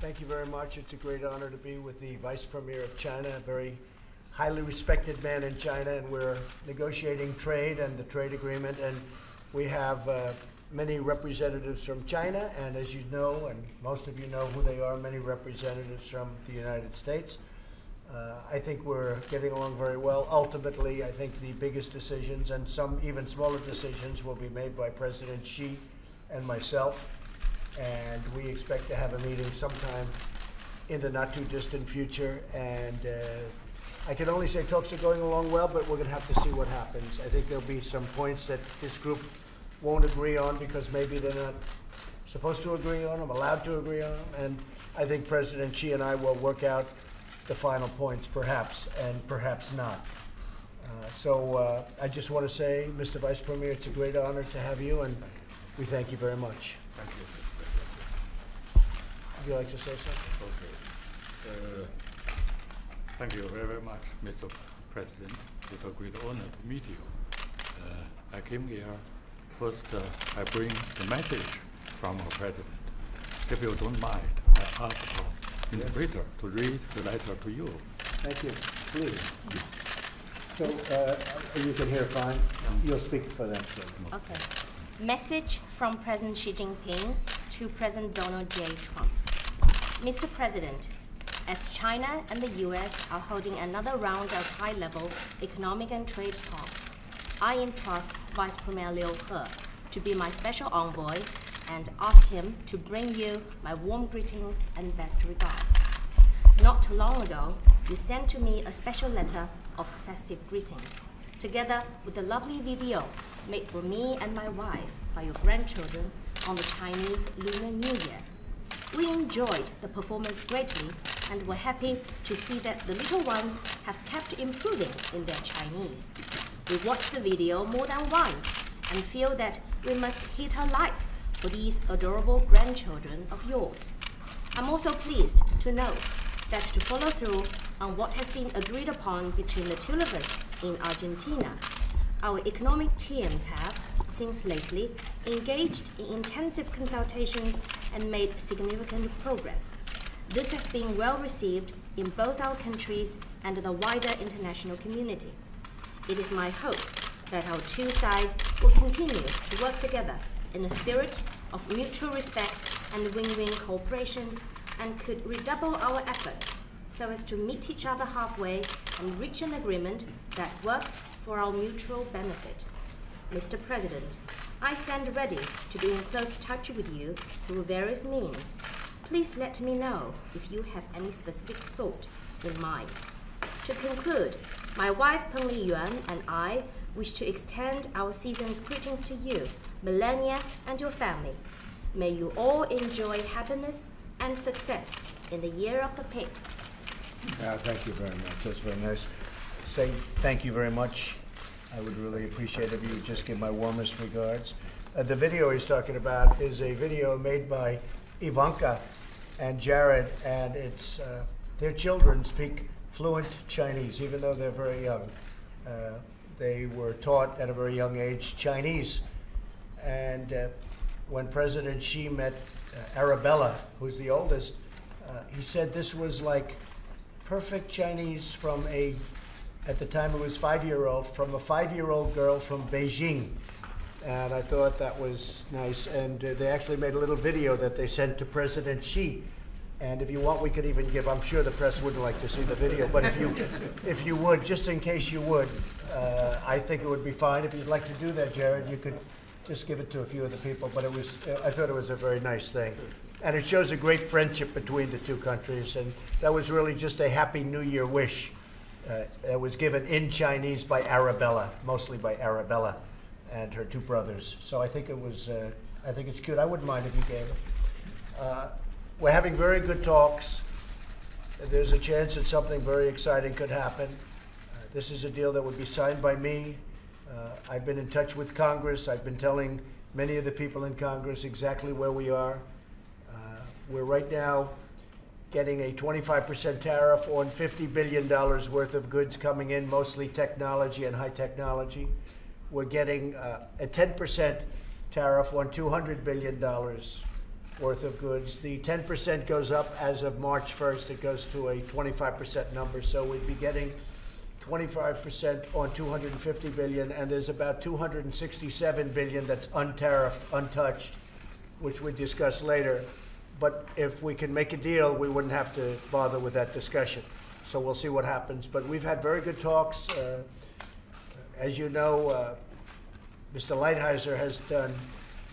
Thank you very much. It's a great honor to be with the Vice Premier of China, a very highly respected man in China, and we're negotiating trade and the trade agreement. And we have uh, many representatives from China, and as you know, and most of you know who they are, many representatives from the United States. Uh, I think we're getting along very well. Ultimately, I think the biggest decisions and some even smaller decisions will be made by President Xi and myself and we expect to have a meeting sometime in the not too distant future. And uh, I can only say talks are going along well, but we're going to have to see what happens. I think there'll be some points that this group won't agree on because maybe they're not supposed to agree on them, allowed to agree on them. And I think President Xi and I will work out the final points, perhaps, and perhaps not. Uh, so uh, I just want to say, Mr. Vice Premier, it's a great honor to have you, and we thank you very much. Thank you. Would you like to say something? Okay. Uh, thank you very, very much, Mr. President. It's a great honor to meet you. Uh, I came here. First, uh, I bring the message from our president. If you don't mind, I ask our interpreter to read the letter to you. Thank you. Please. So uh, you can hear fine. You'll speak for them, too. Okay. Message from President Xi Jinping to President Donald J. Trump. Mr. President, as China and the US are holding another round of high level economic and trade talks, I entrust Vice Premier Liu He to be my special envoy and ask him to bring you my warm greetings and best regards. Not long ago, you sent to me a special letter of festive greetings, together with a lovely video made for me and my wife by your grandchildren on the Chinese Lunar New Year. We enjoyed the performance greatly and were happy to see that the little ones have kept improving in their Chinese. We watched the video more than once and feel that we must hit a like for these adorable grandchildren of yours. I'm also pleased to note that to follow through on what has been agreed upon between the two of us in Argentina, our economic teams have, since lately, engaged in intensive consultations and made significant progress. This has been well received in both our countries and the wider international community. It is my hope that our two sides will continue to work together in a spirit of mutual respect and win-win cooperation and could redouble our efforts so as to meet each other halfway and reach an agreement that works for our mutual benefit. Mr. President, I stand ready to be in close touch with you through various means. Please let me know if you have any specific thought in mind. To conclude, my wife Peng Li Yuan and I wish to extend our season's greetings to you, Melania, and your family. May you all enjoy happiness and success in the year of the pig. Uh, thank you very much. That's very nice. Say thank you very much. I would really appreciate if you would just give my warmest regards. Uh, the video he's talking about is a video made by Ivanka and Jared, and it's uh, their children speak fluent Chinese, even though they're very young. Uh, they were taught at a very young age Chinese. And uh, when President Xi met uh, Arabella, who's the oldest, uh, he said this was like perfect Chinese from a, at the time it was five-year-old, from a five-year-old girl from Beijing. And I thought that was nice. And uh, they actually made a little video that they sent to President Xi. And if you want, we could even give, I'm sure the press wouldn't like to see the video, but if you, if you would, just in case you would, uh, I think it would be fine. If you'd like to do that, Jared, you could just give it to a few of the people. But it was, uh, I thought it was a very nice thing. And it shows a great friendship between the two countries. And that was really just a Happy New Year wish that was given in Chinese by Arabella, mostly by Arabella and her two brothers. So I think it was, uh, I think it's cute. I wouldn't mind if you gave it. Uh, we're having very good talks. There's a chance that something very exciting could happen. Uh, this is a deal that would be signed by me. Uh, I've been in touch with Congress. I've been telling many of the people in Congress exactly where we are. Uh, we're right now getting a 25% tariff on $50 billion worth of goods coming in, mostly technology and high technology. We're getting uh, a 10% tariff on $200 billion worth of goods. The 10% goes up as of March 1st. It goes to a 25% number. So we'd be getting 25% on 250 billion, and there's about 267 billion that's untariffed, untouched, which we discuss later. But if we can make a deal, we wouldn't have to bother with that discussion. So we'll see what happens. But we've had very good talks. Uh, as you know, uh, Mr. Lighthizer has done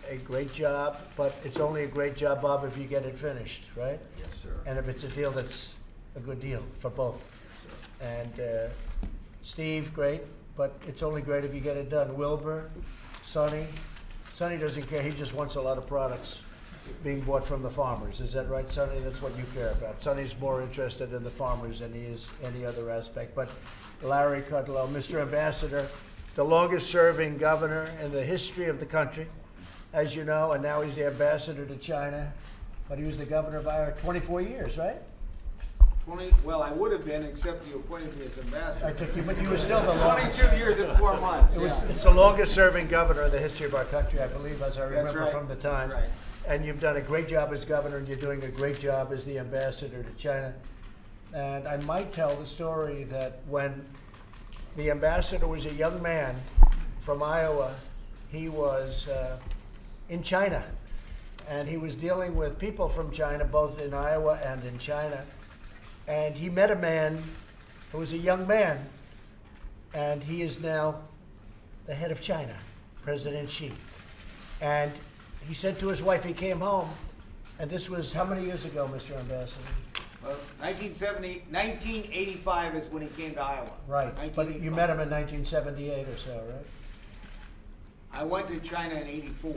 a great job, but it's only a great job, Bob, if you get it finished, right? Yes, sir. And if it's a deal that's a good deal for both. Yes, And uh, Steve, great, but it's only great if you get it done. Wilbur, Sonny, Sonny doesn't care, he just wants a lot of products being bought from the farmers. Is that right, Sonny? That's what you care about. Sonny's more interested in the farmers than he is any other aspect. But Larry Kudlow, Mr. Ambassador, the longest serving governor in the history of the country, as you know, and now he's the ambassador to China. But he was the governor of Iowa 24 years, right? Twenty, well, I would have been, except you appointed me as ambassador. I took you, but you were still the longest. Twenty-two years and four months, It was, yeah. it's the longest serving governor in the history of our country, I believe, as I remember right. from the time. That's right. And you've done a great job as governor, and you're doing a great job as the ambassador to China. And I might tell the story that when the ambassador was a young man from Iowa, he was uh, in China. And he was dealing with people from China, both in Iowa and in China. And he met a man who was a young man, and he is now the head of China, President Xi. And he said to his wife, he came home, and this was how many years ago, Mr. Ambassador? Well, 1970, 1985 is when he came to Iowa. Right, but you met him in 1978 or so, right? I went to China in '84,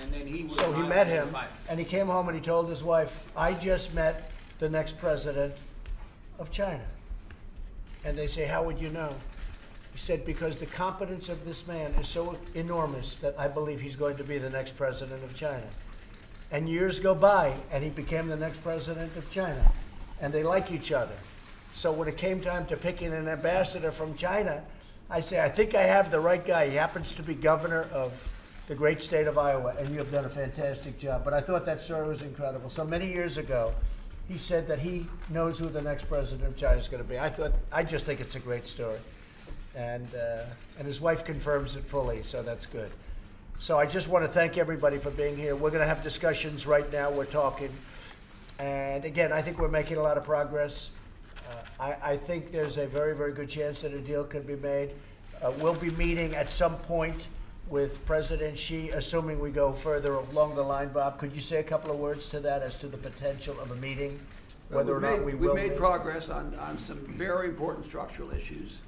and then he was. So he met him, 85. and he came home and he told his wife, I just met the next president of China. And they say, How would you know? He said, Because the competence of this man is so enormous that I believe he's going to be the next president of China. And years go by, and he became the next president of China. And they like each other. So when it came time to picking an ambassador from China, I say, I think I have the right guy. He happens to be governor of the great state of Iowa, and you have done a fantastic job. But I thought that story was incredible. So many years ago, he said that he knows who the next president of China is going to be. I thought, I just think it's a great story. And, uh, and his wife confirms it fully, so that's good. So I just want to thank everybody for being here. We're going to have discussions right now. We're talking. And again, I think we're making a lot of progress. Uh, I, I think there's a very, very good chance that a deal could be made. Uh, we'll be meeting at some point with President Xi, assuming we go further along the line. Bob, could you say a couple of words to that as to the potential of a meeting? Well, Whether or we've not made- we We've made progress on, on some very important structural issues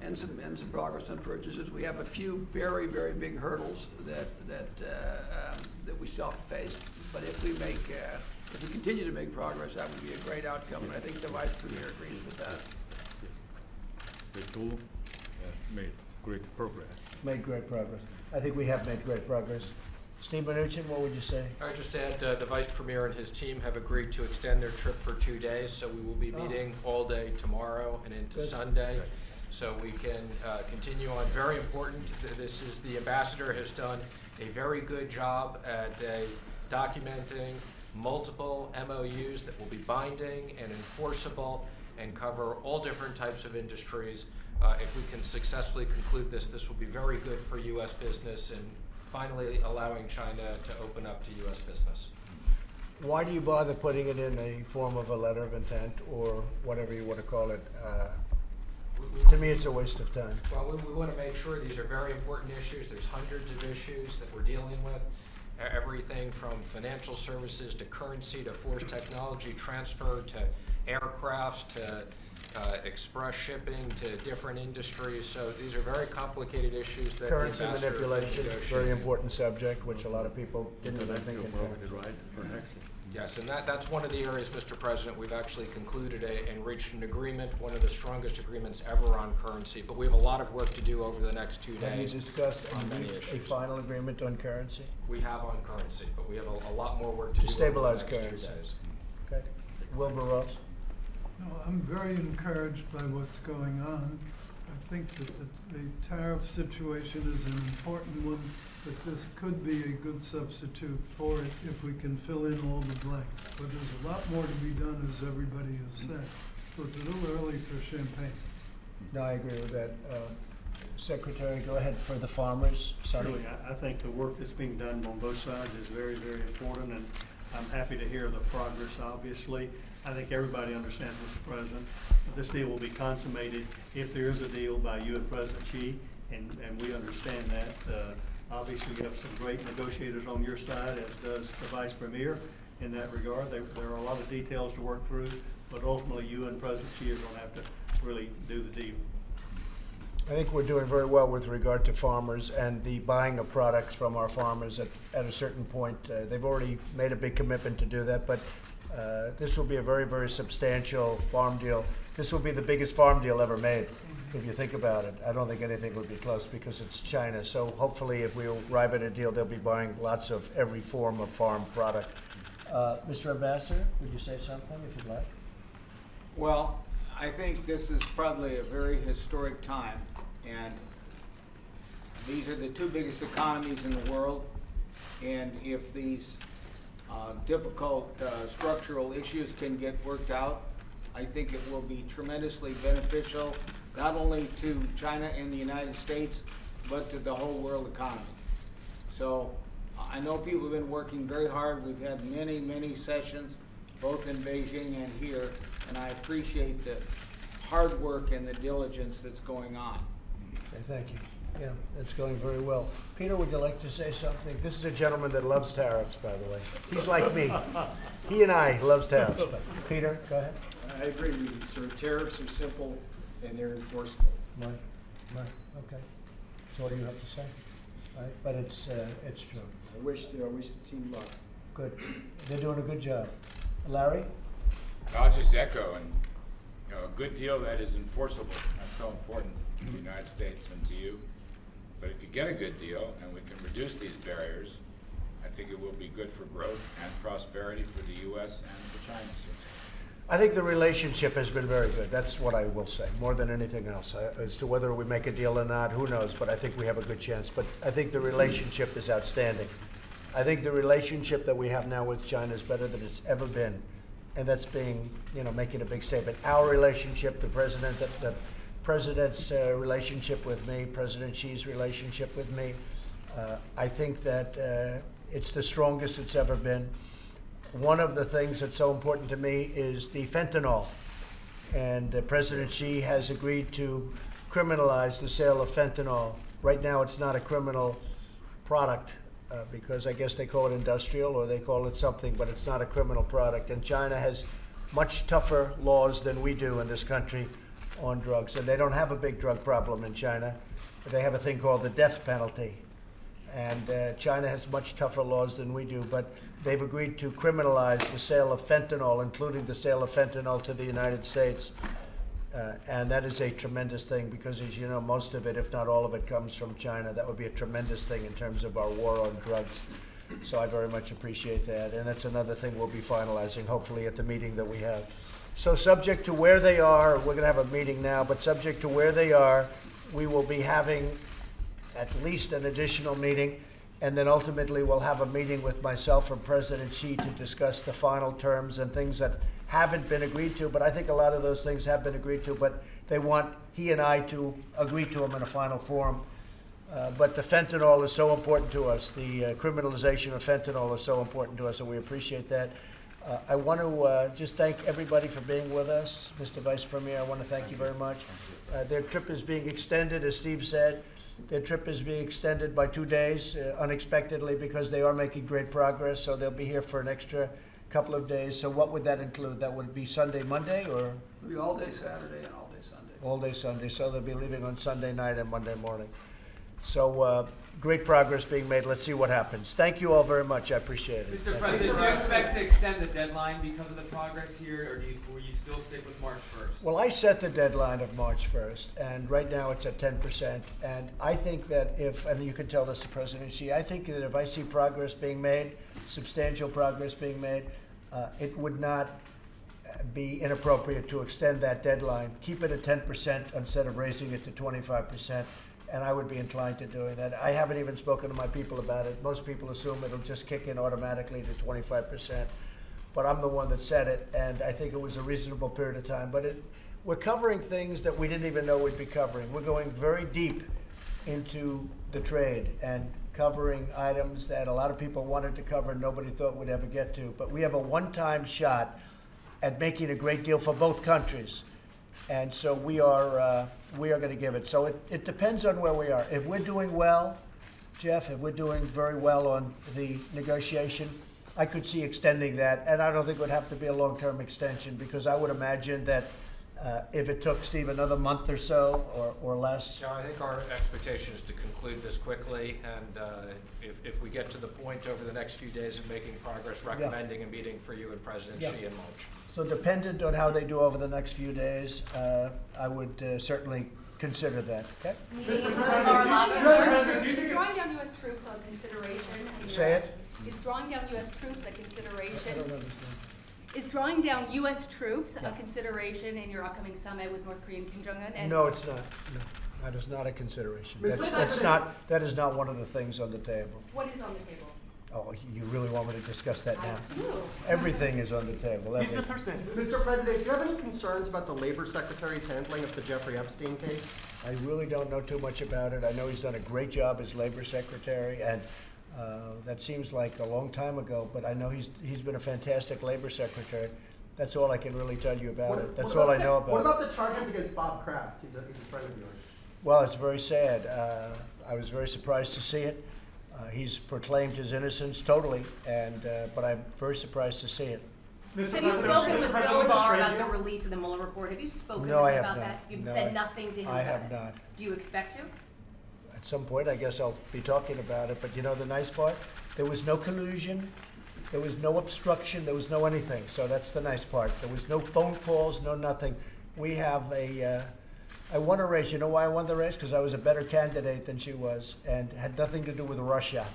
and some, and some progress on purchases. We have a few very, very big hurdles that, that, uh, um, that we still have to face. But if we make, uh, if we continue to make progress, that would be a great outcome, and I think the Vice Premier agrees with that. The do uh, made great progress. Made great progress. I think we have made great progress. Steve Mnuchin, what would you say? I just add, uh, the Vice Premier and his team have agreed to extend their trip for two days, so we will be Oh. meeting all day tomorrow and into Good. Sunday. So we can uh, continue on. Very important, this is, the ambassador has done a very good job at uh, documenting multiple MOUs that will be binding and enforceable and cover all different types of industries. Uh, If we can successfully conclude this, this will be very good for U.S. business and finally allowing China to open up to U.S. business. Why do you bother putting it in a form of a letter of intent or whatever you want to call it? We- we- To me, it's a waste of time. Well, we, we want to make sure these are very important issues. There's hundreds of issues that we're dealing with. Everything from financial services to currency to forced technology transfer to aircrafts to uh, express shipping to different industries. So these are very complicated issues that the Currency ambassador manipulation, very important subject, which a lot of people didn't even think Intellectual into. property right protection. Yes, and that, that's one of the areas, Mr. President, we've actually concluded a, and reached an agreement, one of the strongest agreements ever on currency. But we have a lot of work to do over the next two days. Have you days. discussed on and many reached a issues. final agreement on currency? We have on currency, but we have a, a lot more work to To do over stabilize the next two currency. days. Okay. Wilbur Ross? No, I'm very encouraged by what's going on. I think that the, the tariff situation is an important one, but this could be a good substitute for it if we can fill in all the blanks. But there's a lot more to be done, as everybody has said. So it's a little early for champagne. No, I agree with that. Uh, Secretary, go ahead for the farmers. Sonny? Really, I, I think the work that's being done on both sides is very, very important, and I'm happy to hear the progress, obviously. I think everybody understands, Mr. President, that this deal will be consummated if there is a deal by you and President Xi, and, and we understand that. Uh, Obviously, you have some great negotiators on your side, as does the Vice Premier in that regard. There, there are a lot of details to work through, but ultimately, you and President Xi are gonna have to really do the deal. I think we're doing very well with regard to farmers and the buying of products from our farmers at, at a certain point. Uh, they've already made a big commitment to do that, but uh, this will be a very, very substantial farm deal. This will be the biggest farm deal ever made, if you think about it. I don't think anything would be close because it's China. So hopefully, if we arrive at a deal, they'll be buying lots of every form of farm product. Uh, Mr. Ambassador, would you say something if you'd like? Well, I think this is probably a very historic time, and these are the two biggest economies in the world. And if these uh, difficult uh, structural issues can get worked out, I think it will be tremendously beneficial, not only to China and the United States, but to the whole world economy. So I know people have been working very hard. We've had many, many sessions, both in Beijing and here, and I appreciate the hard work and the diligence that's going on. Okay, thank you. Yeah, it's going very well. Peter, would you like to say something? This is a gentleman that loves tariffs, by the way. He's like me. He and I loves tariffs. Peter, go ahead. I agree with you, sir. Tariffs are simple and they're enforceable. Right, right, okay. So what do you have to say? Right, but it's, uh, it's true. I wish, the- I wish the team luck. Good. They're doing a good job. Larry? I'll just echo, and, you know, a good deal that is enforceable, that's so important to the United States and to you. But if you get a good deal and we can reduce these barriers, I think it will be good for growth and prosperity for the US and for China. So I think the relationship has been very good. That's what I will say, more than anything else. As to whether we make a deal or not, who knows? But I think we have a good chance. But I think the relationship is outstanding. I think the relationship that we have now with China is better than it's ever been. And that's being, you know, making a big statement. Our relationship, the president, the, the president's uh, relationship with me, President Xi's relationship with me, uh, I think that uh, it's the strongest it's ever been. One of the things that's so important to me is the fentanyl. And uh, President Xi has agreed to criminalize the sale of fentanyl. Right now, it's not a criminal product uh, because I guess they call it industrial or they call it something, but it's not a criminal product. And China has much tougher laws than we do in this country on drugs. And they don't have a big drug problem in China. They have a thing called the death penalty. And uh, China has much tougher laws than we do, but they've agreed to criminalize the sale of fentanyl, including the sale of fentanyl to the United States. Uh, and that is a tremendous thing because, as you know, most of it, if not all of it, comes from China. That would be a tremendous thing in terms of our war on drugs. So I very much appreciate that. And that's another thing we'll be finalizing, hopefully, at the meeting that we have. So, subject to where they are, we're going to have a meeting now, but subject to where they are, we will be having at least an additional meeting, and then ultimately we'll have a meeting with myself and President Xi to discuss the final terms and things that haven't been agreed to. But I think a lot of those things have been agreed to, but they want he and I to agree to them in a final form. Uh, but the fentanyl is so important to us. The uh, criminalization of fentanyl is so important to us, and we appreciate that. Uh, I want to uh, just thank everybody for being with us. Mr. Vice Premier, I want to thank you very much. Uh, their trip is being extended, as Steve said. Their trip is being extended by two days uh, unexpectedly because they are making great progress. So they'll be here for an extra couple of days. So what would that include? That would be Sunday, Monday, or It'll be all day Saturday and all day Sunday. all day Sunday. So they'll be leaving on Sunday night and Monday morning. So uh, great progress being made. Let's see what happens. Thank you all very much. I appreciate it. Mr. President, do you expect to extend the deadline because of the progress here, or do you, will you still stick with March first? Well, I set the deadline of March 1st, and right now it's at 10%. And I think that if, and you can tell this to President Xi, I think that if I see progress being made, substantial progress being made, uh, it would not be inappropriate to extend that deadline. Keep it at ten percent instead of raising it to twenty-five percent, and I would be inclined to doing that. I haven't even spoken to my people about it. Most people assume it'll just kick in automatically to twenty-five percent. But I'm the one that said it, and I think it was a reasonable period of time. But it, we're covering things that we didn't even know we'd be covering. We're going very deep into the trade and covering items that a lot of people wanted to cover and nobody thought we'd ever get to. But we have a one-time shot at making a great deal for both countries. And so we are, uh, we are going to give it. So it, it depends on where we are. If we're doing well, Jeff, if we're doing very well on the negotiation, I could see extending that. And I don't think it would have to be a long-term extension because I would imagine that uh, if it took Steve another month or so or, or less, No, I think our expectation is to conclude this quickly, and uh, if, if we get to the point over the next few days of making progress, recommending a meeting for you and President Yeah. Xi in March. So dependent on how they do over the next few days, uh, I would uh, certainly consider that, okay? Is drawing down U.S. troops on consideration? in your- Say it. Is drawing down U.S. troops a consideration? I don't understand. Is drawing down U.S. troops a consideration in your upcoming summit with North Korean Kim Jong-un? And No, it's not, no, that is not a consideration. That's, that's not, that is not one of the things on the table. What is on the table? Oh, you really want me to discuss that now? I do. Everything is on the table, everything. Mr. President, do you have any concerns about the Labor Secretary's handling of the Jeffrey Epstein case? I really don't know too much about it. I know he's done a great job as labor secretary, and uh, that seems like a long time ago, but I know he's, he's been a fantastic labor secretary. That's all I can really tell you about What- it. That's what all I know about it. What about the charges against Bob Kraft? He's a, he's a friend of yours. Well, it's very sad. Uh, I was very surprised to see it. Uh, he's proclaimed his innocence totally, and uh, but I'm very surprised to see it. Have you spoken with Bill Barr about the release of the Mueller report? Have you spoken to No, I him have about not. that? You've No, I- said nothing to him I about have it? not. Do you expect to? At some point, I guess I'll be talking about it. But you know the nice part? There was no collusion. There was no obstruction. There was no anything. So that's the nice part. There was no phone calls, no nothing. We have a. Uh, I won a race. You know why I won the race? Because I was a better candidate than she was, and had nothing to do with Russia.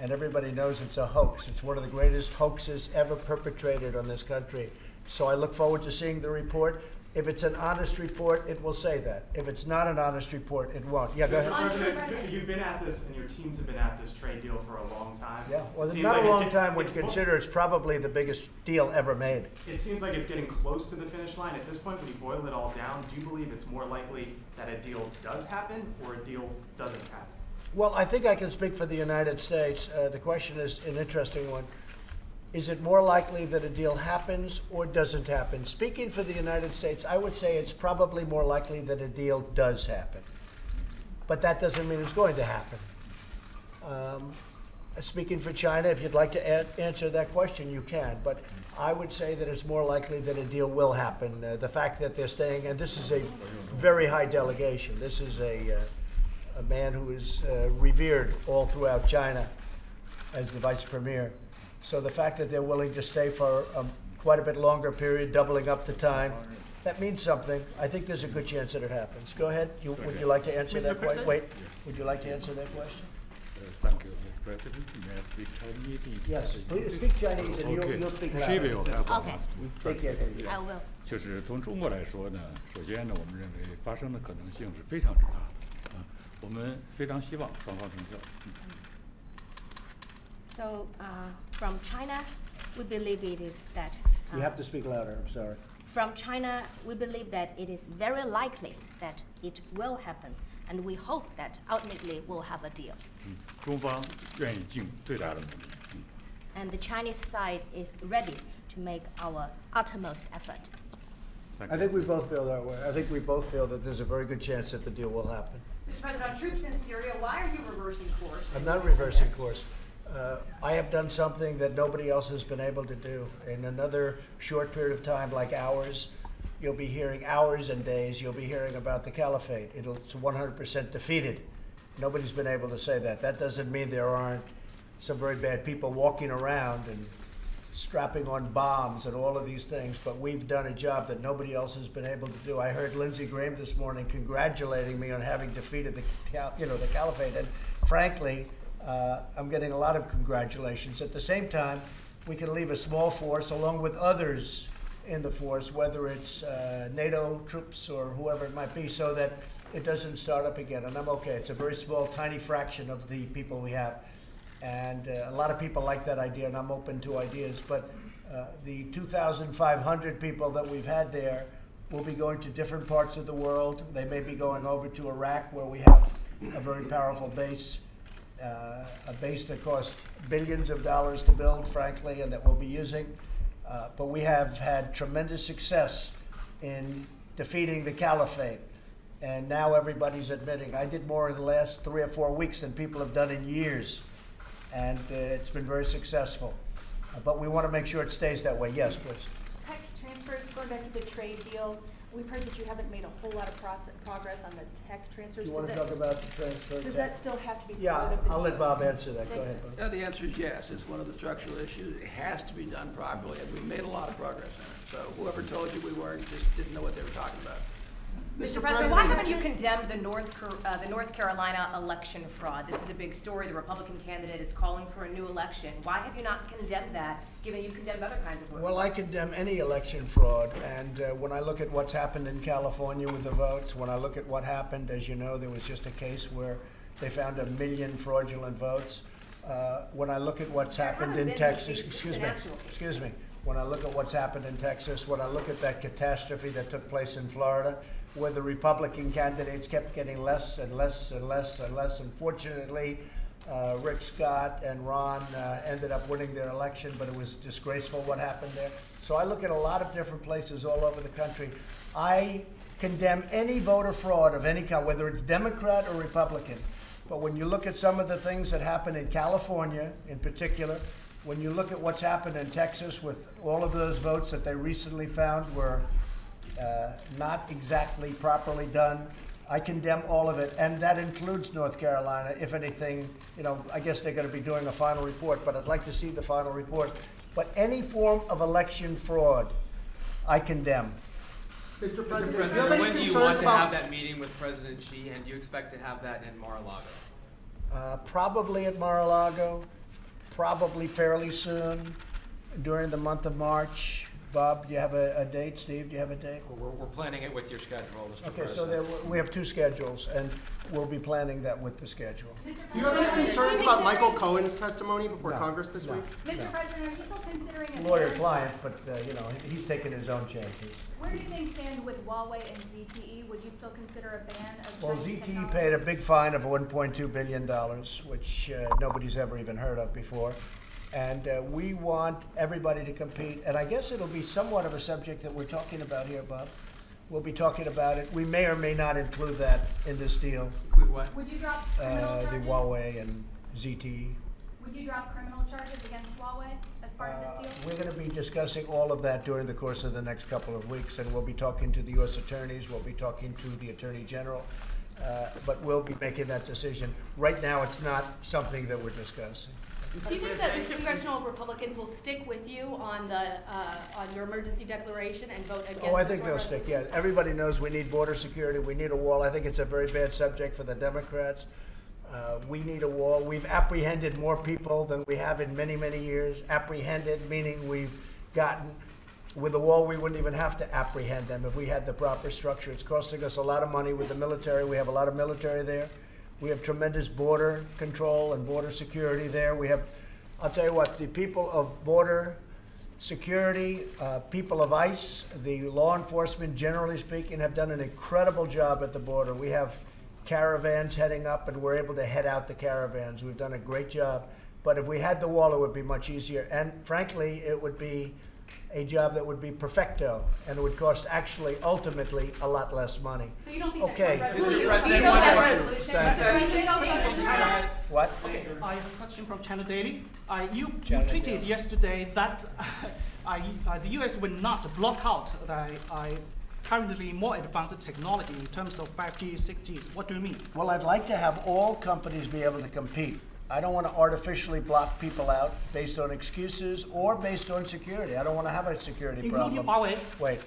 And everybody knows it's a hoax. It's one of the greatest hoaxes ever perpetrated on this country. So I look forward to seeing the report. If it's an honest report, it will say that. If it's not an honest report, it won't. Yeah, go ahead. President, you've been at this, and your teams have been at this trade deal for a long time. Yeah, well, it's not like a long time when you consider it's probably the biggest deal ever made. It seems like it's getting close to the finish line. At this point, when you boil it all down, do you believe it's more likely that a deal does happen or a deal doesn't happen? Well, I think I can speak for the United States. Uh, the question is an interesting one. Is it more likely that a deal happens or doesn't happen? Speaking for the United States, I would say it's probably more likely that a deal does happen. But that doesn't mean it's going to happen. Um, speaking for China, if you'd like to answer that question, you can. But I would say that it's more likely that a deal will happen. Uh, the fact that they're staying, and this is a very high delegation. This is a, uh, a man who is uh, revered all throughout China as the vice premier. So the fact that they're willing to stay for um, quite a bit longer period, doubling up the time, that means something. I think there's a good chance that it happens. Go ahead. You, would you like to answer that question? Wait. Would you like to answer that question? Uh, Thank you, Mr. President. May I speak Chinese? in Yes, Chinese? please speak Chinese and you'll- Okay. you'll speak She louder. will have a Okay. must Speak here. translate. I will. 就是从中国来说呢，首先呢，我们认为发生的可能性是非常之大的，啊，我们非常希望双方成效。嗯 So, uh, from China, we believe it is that. uh, You have to speak louder, I'm sorry. From China, we believe that it is very likely that it will happen, and we hope that ultimately we'll have a deal. 嗯，中方愿意尽最大的努力。嗯 And the Chinese side is ready to make our uttermost effort. Thank I you. think we both feel that way. I think we both feel that there's a very good chance that the deal will happen. Mr. President, on troops in Syria, why are you reversing course? I'm not reversing course. Uh, I have done something that nobody else has been able to do. In another short period of time, like ours, you'll be hearing hours and days, you'll be hearing about the caliphate. It'll, it's 100% defeated. Nobody's been able to say that. That doesn't mean there aren't some very bad people walking around and strapping on bombs and all of these things, but we've done a job that nobody else has been able to do. I heard Lindsey Graham this morning congratulating me on having defeated the, you know, the caliphate, and frankly, uh, I'm getting a lot of congratulations. At the same time, we can leave a small force along with others in the force, whether it's uh, NATO troops or whoever it might be, so that it doesn't start up again. And I'm okay. It's a very small, tiny fraction of the people we have. And uh, a lot of people like that idea, and I'm open to ideas. But uh, the 2,500 people that we've had there will be going to different parts of the world. They may be going over to Iraq, where we have a very powerful base, uh, a base that cost billions of dollars to build, frankly, and that we'll be using. Uh, but we have had tremendous success in defeating the caliphate. And now everybody's admitting. I did more in the last three or four weeks than people have done in years. And uh, it's been very successful. But we want to make sure it stays that way. Yes, please. Tech transfers, going back to the trade deal, we've heard that you haven't made a whole lot of process, progress on the tech transfers. You want Does to that- talk about the transfer? Does that still have to be Yeah, part of the? I'll let Bob answer that. Go ahead, Bob. Yeah, the answer is yes. It's one of the structural issues. It has to be done properly, and we've made a lot of progress in it. So whoever told you we weren't just didn't know what they were talking about. Mr. President, why haven't you condemned the North, uh, the North Carolina election fraud? This is a big story. The Republican candidate is calling for a new election. Why have you not condemned that, given you condemned other kinds of voting? Well, I condemn any election fraud, and uh, when I look at what's happened in California with the votes, when I look at what happened, as you know, there was just a case where they found a million fraudulent votes. Uh, when I look at what's happened in Texas, excuse me, excuse me, when I look at what's happened in Texas, when I look at that catastrophe that took place in Florida, where the Republican candidates kept getting less and less and less and less, unfortunately, uh, Rick Scott and Ron uh, ended up winning their election, but it was disgraceful what happened there. So I look at a lot of different places all over the country. I condemn any voter fraud of any kind, whether it's Democrat or Republican. But when you look at some of the things that happened in California in particular, when you look at what's happened in Texas with all of those votes that they recently found were uh, not exactly properly done. I condemn all of it, and that includes North Carolina. If anything, you know, I guess they're going to be doing a final report, but I'd like to see the final report. But any form of election fraud, I condemn. Mr. Mr. President, do you have President, any when do you want to have that meeting with President Xi, and do you expect to have that in Mar-a-Lago? Uh, probably at Mar-a-Lago, probably fairly soon, during the month of March. Bob, do you have a, a date? Steve, do you have a date? We're, we're planning it with your schedule, Mr. Okay, President. so there, we have two schedules, and we'll be planning that with the schedule. Do you have any concerns about Michael Cohen's testimony before No, Congress this no. week? Mr. President, are you still considering a ban? Lawyer-client, but, uh, you know, he's taking his own chances. Where do things stand with Huawei and ZTE? Would you still consider a ban of Well, Chinese ZTE technology? paid a big fine of $1.2 billion, which uh, nobody's ever even heard of before. And uh, we want everybody to compete, and I guess it'll be somewhat of a subject that we're talking about here, Bob. We'll be talking about it. We may or may not include that in this deal, Include what? Would you drop criminal uh, the charges? Huawei and ZTE. Would you drop criminal charges against Huawei as part Uh, of this deal? We're going to be discussing all of that during the course of the next couple of weeks, and we'll be talking to the U.S. attorneys, we'll be talking to the Attorney General, uh, but we'll be making that decision. Right now, it's not something that we're discussing. Do you think that the congressional Republicans will stick with you on the, uh, on your emergency declaration and vote against? Oh, I the think they'll stick, yeah. Everybody knows we need border security, we need a wall. I think it's a very bad subject for the Democrats. Uh, We need a wall. We've apprehended more people than we have in many, many years. Apprehended, meaning we've gotten, with the wall, we wouldn't even have to apprehend them if we had the proper structure. It's costing us a lot of money with the military. We have a lot of military there. We have tremendous border control and border security there. We have, I'll tell you what, the people of border security, uh, people of ICE, the law enforcement, generally speaking, have done an incredible job at the border. We have caravans heading up, and we're able to head out the caravans. We've done a great job. But if we had the wall, it would be much easier. And frankly, it would be a job that would be perfecto, and it would cost actually, ultimately, a lot less money. So you don't think? Okay. Trump Mr. resolution- you don't think that resolution- Thank you. President, you don't think that resolution- What? Okay, I have a question from China Daily. Uh, you, you tweeted Daily. yesterday that uh, uh, the U.S. will not block out the uh, currently more advanced technology in terms of 5G, 6G. What do you mean? Well, I'd like to have all companies be able to compete. I don't want to artificially block people out based on excuses or based on security. I don't want to have a security Including problem. Huawei. Wait,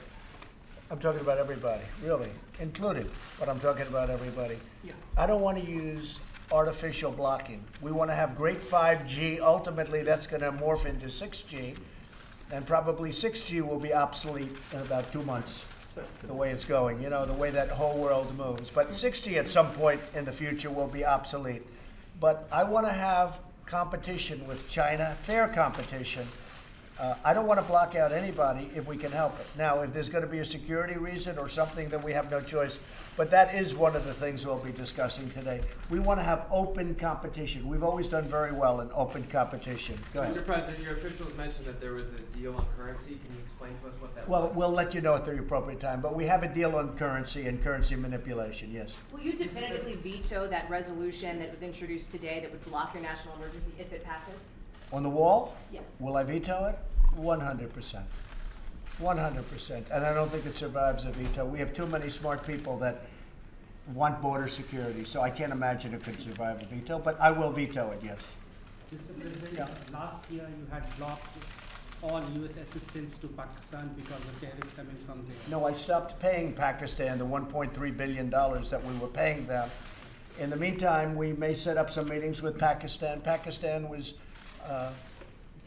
I'm talking about everybody, really, including, but I'm talking about everybody. Yeah. I don't want to use artificial blocking. We want to have great 5G. Ultimately, that's going to morph into 6G. And probably 6G will be obsolete in about two months, the way it's going, you know, the way that whole world moves. But 6G at some point in the future will be obsolete. But I want to have competition with China, fair competition. Uh, I don't want to block out anybody if we can help it. Now, if there's going to be a security reason or something, then we have no choice. But that is one of the things we'll be discussing today. We want to have open competition. We've always done very well in open competition. Go ahead. Mr. President, your officials mentioned that there was a deal on currency. Can you explain to us what that Well, was? we'll let you know at the appropriate time, but we have a deal on currency and currency manipulation, yes. Will you definitively veto that resolution that was introduced today that would block your national emergency if it passes? On the wall? Yes. Will I veto it? One hundred percent. One hundred percent. And I don't think it survives a veto. We have too many smart people that want border security, so I can't imagine it could survive a veto, but I will veto it, yes. Mr. President, Yeah. last year you had blocked all U.S. assistance to Pakistan because of terrorists coming from there. No, I stopped paying Pakistan the $1.3 billion that we were paying them. In the meantime, we may set up some meetings with Pakistan. Pakistan was uh,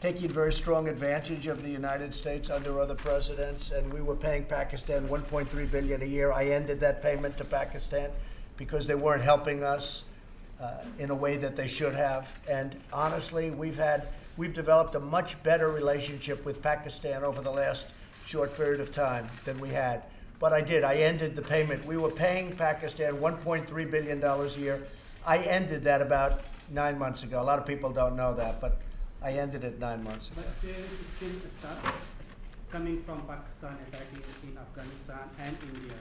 taking very strong advantage of the United States under other presidents, and we were paying Pakistan 1.3 billion a year. I ended that payment to Pakistan because they weren't helping us uh, in a way that they should have. And honestly, we've had we've developed a much better relationship with Pakistan over the last short period of time than we had. But I did. I ended the payment. We were paying Pakistan 1.3 billion dollars a year. I ended that about nine months ago. A lot of people don't know that, but I ended it nine months ago. But terrorists still start coming from Pakistan, attacking in Afghanistan and India.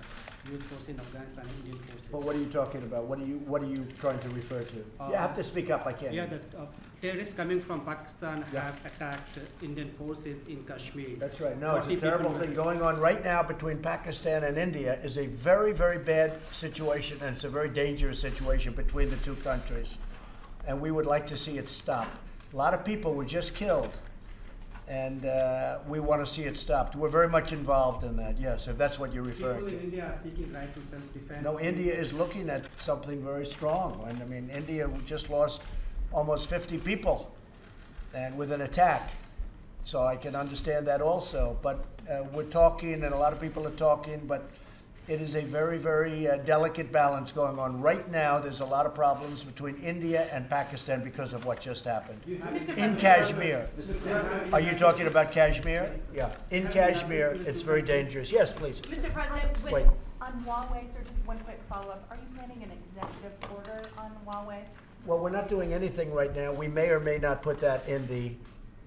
U.S. forces in Afghanistan and Indian forces. But what are you talking about? What are you What are you trying to refer to? you have to speak up. I can't. Yeah, that uh, terrorists coming from Pakistan Yeah. have attacked uh, Indian forces in Kashmir. That's right. No, it's a terrible thing going on right now between Pakistan and India is a very, very bad situation, and it's a very dangerous situation between the two countries. And we would like to see it stop. A lot of people were just killed, and uh, we want to see it stopped. We're very much involved in that, yes, if that's what you're referring People in to. India are seeking right to self-defense. No, India is looking at something very strong. And I mean, India just lost almost 50 people and with an attack. So I can understand that also. But uh, we're talking, and a lot of people are talking, but it is a very, very uh, delicate balance going on. Right now, there's a lot of problems between India and Pakistan because of what just happened. In Kashmir. Are you talking about Kashmir? Yeah. In Kashmir, it's very dangerous. Yes, please. Mr. President, Wait. wait, on Huawei, sir, just one quick follow-up. Are you planning an executive order on Huawei? Well, we're not doing anything right now. We may or may not put that in the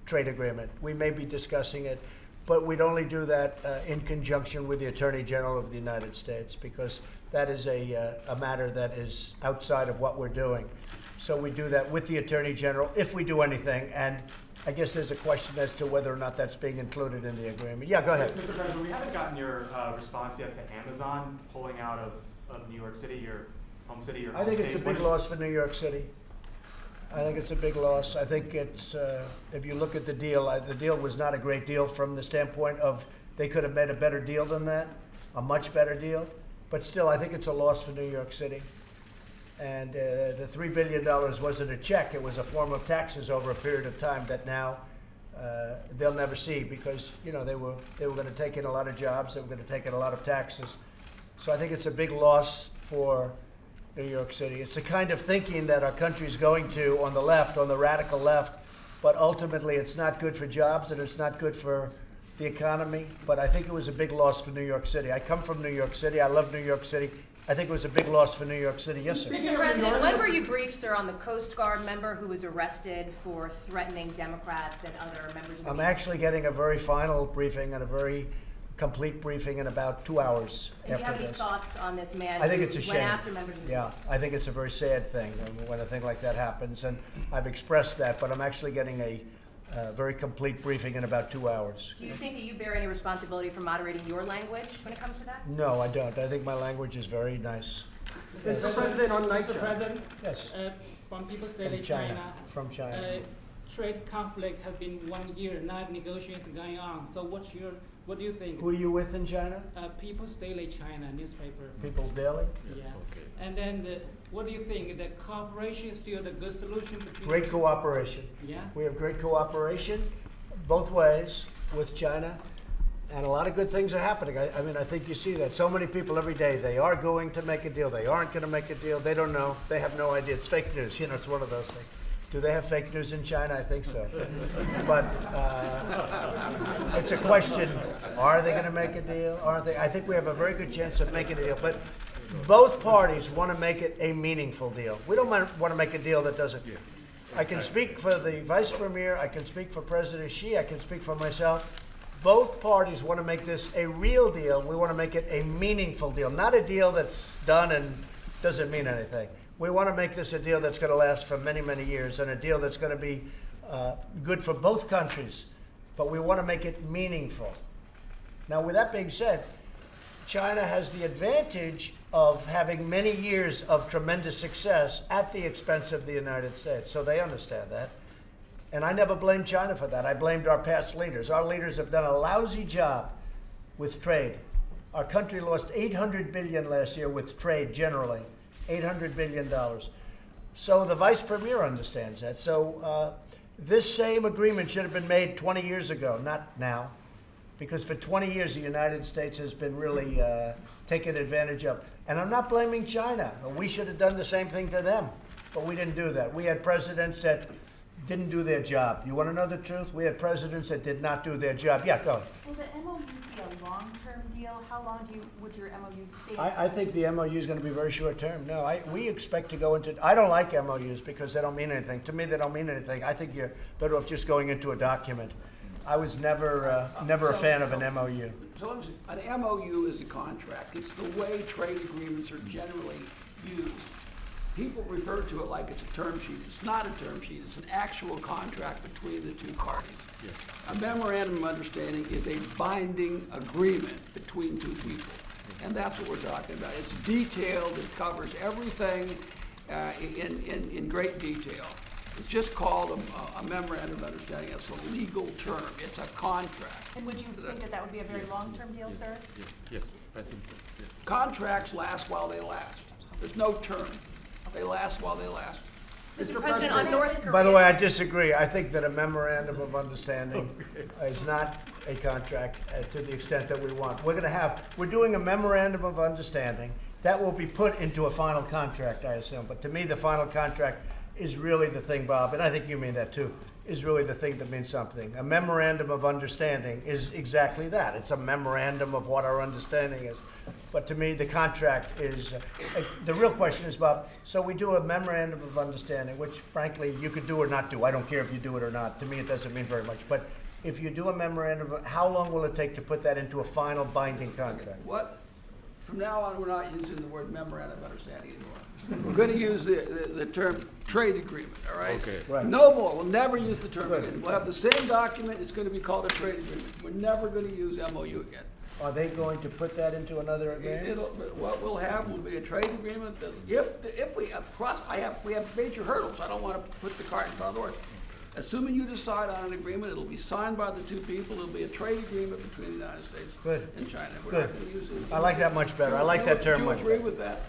trade agreement. We may be discussing it, but we'd only do that uh, in conjunction with the Attorney General of the United States because that is a, uh, a matter that is outside of what we're doing. So we do that with the Attorney General if we do anything. And I guess there's a question as to whether or not that's being included in the agreement. Yeah, go ahead. Mr. President, we haven't gotten your uh, response yet to Amazon pulling out of, of New York City, your home city, your I think it's a big loss for New York City. I think it's a big loss. I think it's, uh, if you look at the deal, uh, the deal was not a great deal from the standpoint of, they could have made a better deal than that, a much better deal. But still, I think it's a loss for New York City. And uh, the $3 billion wasn't a check, it was a form of taxes over a period of time that now uh, they'll never see because, you know, they were, they were going to take in a lot of jobs, they were going to take in a lot of taxes. So I think it's a big loss for New York City. It's the kind of thinking that our country is going to on the left, on the radical left, but ultimately it's not good for jobs and it's not good for the economy. But I think it was a big loss for New York City. I come from New York City. I love New York City. I think it was a big loss for New York City. Yes, sir. Mr. President, when were you briefed, sir, on the Coast Guard member who was arrested for threatening Democrats and other members of the I'm media? actually getting a very final briefing and a very complete briefing in about two hours And do you have after any this. thoughts on this man I think who it's a went shame. after members of the Yeah, I think it's a very sad thing um, when a thing like that happens, and I've expressed that, but I'm actually getting a uh, very complete briefing in about two hours. Do you think that you bear any responsibility for moderating your language when it comes to that? No, I don't. I think my language is very nice. Mr. President, on night Mr. President, Yes. uh, from People's Daily From China. China, From China. uh, trade conflict have been one year, now negotiations going on. So what's your, what do you think? Who are you with in China? Uh, People's Daily China newspaper. People's Daily? Yeah. And then the, what do you think? The cooperation is still the good solution between? Great cooperation. Yeah. We have great cooperation both ways. with China, and a lot of good things are happening. I, I mean, I think you see that. So many people every day, they are going to make a deal, they aren't going to make a deal, they don't know, they have no idea. It's fake news, you know, it's one of those things. Do they have fake news in China? I think so. But uh, it's a question, are they going to make a deal? Aren't they? I think we have a very good chance of making a deal. But both parties want to make it a meaningful deal. We don't want to make a deal that doesn't. I can speak for the vice premier, I can speak for President Xi, I can speak for myself. Both parties want to make this a real deal. We want to make it a meaningful deal, not a deal that's done and doesn't mean anything. We want to make this a deal that's going to last for many, many years and a deal that's going to be uh, good for both countries. But we want to make it meaningful. Now, with that being said, China has the advantage of having many years of tremendous success at the expense of the United States. So they understand that. And I never blamed China for that. I blamed our past leaders. Our leaders have done a lousy job with trade. Our country lost 800 billion last year with trade generally, 800 billion dollars. So the vice premier understands that. So uh, this same agreement should have been made 20 years ago, not now, because for 20 years the United States has been really uh, taken advantage of. And I'm not blaming China. We should have done the same thing to them, but we didn't do that. We had presidents that didn't do their job. You want to know the truth? We had presidents that did not do their job. Yeah, go. Will the MOUs be a long-term deal? How long do you, would your MOU stay? I, I think the MOU is going to be very short term. No, I, we expect to go into, I don't like MOUs because they don't mean anything. To me, they don't mean anything. I think you're better off just going into a document. I was never, uh, never a fan of an MOU. So let me an MOU is a contract. It's the way trade agreements are generally used. People refer to it like it's a term sheet. It's not a term sheet. It's an actual contract between the two parties. Yes. A memorandum of understanding is a binding agreement between two people. And that's what we're talking about. It's detailed, it covers everything uh, in, in, in great detail. It's just called a, a memorandum of understanding. It's a legal term. It's a contract. And would you think that that would be a very long-term deal, sir? Yes, yes, I think so, yes. Contracts last while they last. There's no term. They last while they last. Mr. President, on North Korea. By the way, I disagree. I think that a memorandum of understanding is not a contract uh, to the extent that we want. We're going to have, we're doing a memorandum of understanding. That will be put into a final contract, I assume. But to me, the final contract is really the thing, Bob, and I think you mean that too, is really the thing that means something. A memorandum of understanding is exactly that. It's a memorandum of what our understanding is. But to me, the contract is, uh, uh, the real question is, Bob, so we do a memorandum of understanding, which frankly, you could do or not do. I don't care if you do it or not. To me, it doesn't mean very much. But if you do a memorandum, of- how long will it take to put that into a final binding contract? What? From now on, we're not using the word memorandum of understanding anymore. We're gonna use the, the, the term trade agreement, all right? Okay. Right. No more, we'll never use the term Good. agreement. We'll have the same document, it's gonna be called a trade agreement. We're never gonna use MOU again. Are they going to put that into another It- agreement? It'll, what we'll have will be a trade agreement that if, if we, have cross, I have, we have major hurdles, I don't wanna put the cart in front of the horse. Assuming you decide on an agreement, it'll be signed by the two people, it'll be a trade agreement between the United States Good. and China. We're Good. not gonna use it. I like that much better. I like that term much Do you agree better. with that?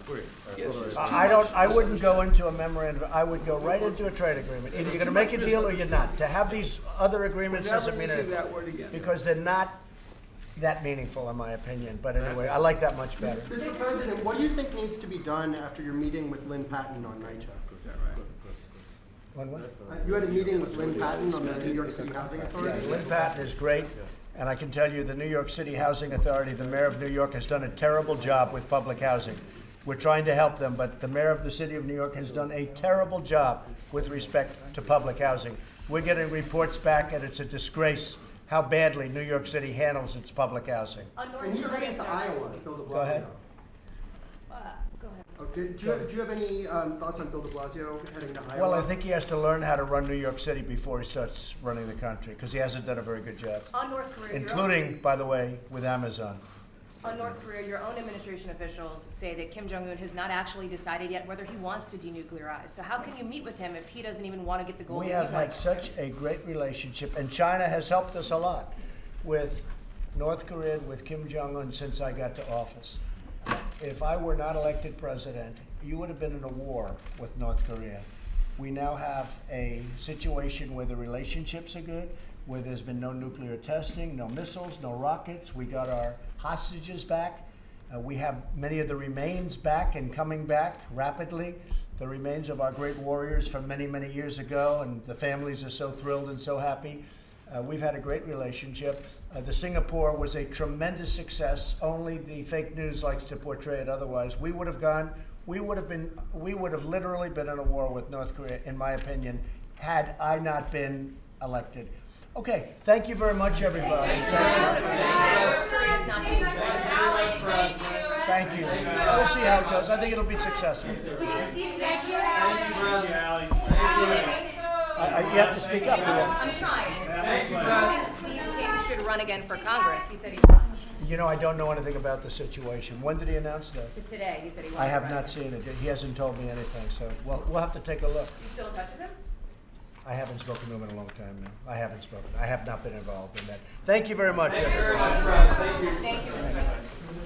Agree. Yes, it's too I I don't, much I wouldn't go into a memorandum, I would go right into a trade agreement. Either you're gonna make a deal or you're not. To have these other agreements doesn't mean using anything. that word again. Because they're not that meaningful, in my opinion. But anyway, I like that much better. Mr. President, what do you think needs to be done after your meeting with Lynn Patton on NYCHA? Is that right? You had a meeting with Lynn Patton on the New York City Housing Yeah, Authority? Lynn Patton is great, and I can tell you, the New York City Housing Authority, the mayor of New York has done a terrible job with public housing. We're trying to help them, but the mayor of the city of New York has done a terrible job with respect to public housing. We're getting reports back, and it's a disgrace how badly New York City handles its public housing. On North And he's Korea, heading to. Iowa, Bill de Blasio. Go ahead. Uh, go ahead. Okay, do you, do you have any um, thoughts on Bill de Blasio heading to Iowa? Well, I think he has to learn how to run New York City before he starts running the country, because he hasn't done a very good job. On North Korea, Including, by the way, with Amazon. On North Korea, your own administration officials say that Kim Jong-un has not actually decided yet whether he wants to denuclearize. So how can you meet with him if he doesn't even want to get the goal We have had such a great relationship, and China has helped us a lot with North Korea, with Kim Jong un since I got to office. If I were not elected president, you would have been in a war with North Korea. We now have a situation where the relationships are good. where there's been no nuclear testing, no missiles, no rockets. We got our hostages back. Uh, we have many of the remains back and coming back rapidly. The remains of our great warriors from many, many years ago, and the families are so thrilled and so happy. Uh, we've had a great relationship. Uh, the Singapore was a tremendous success. Only the fake news likes to portray it otherwise. We would have gone, we would have been, we would have literally been in a war with North Korea, in my opinion, had I not been elected. Okay, thank you very much, everybody. Thank you. We'll see how it goes. I think it'll be successful. I, I, you have to speak up. I'm trying. I think Steve King should run again for Congress. He said he would. You know, I don't know anything about the situation. When did he announce that? So Today, he said he wanted I to have run not seen it. He hasn't told me anything, so we'll, we'll have to take a look. You still in touch with him? I haven't spoken to him in a long time now. I haven't spoken. I have not been involved in that. Thank you very much, Thank you very everybody. much, Russ. Thank you. Thank you, Mr. President.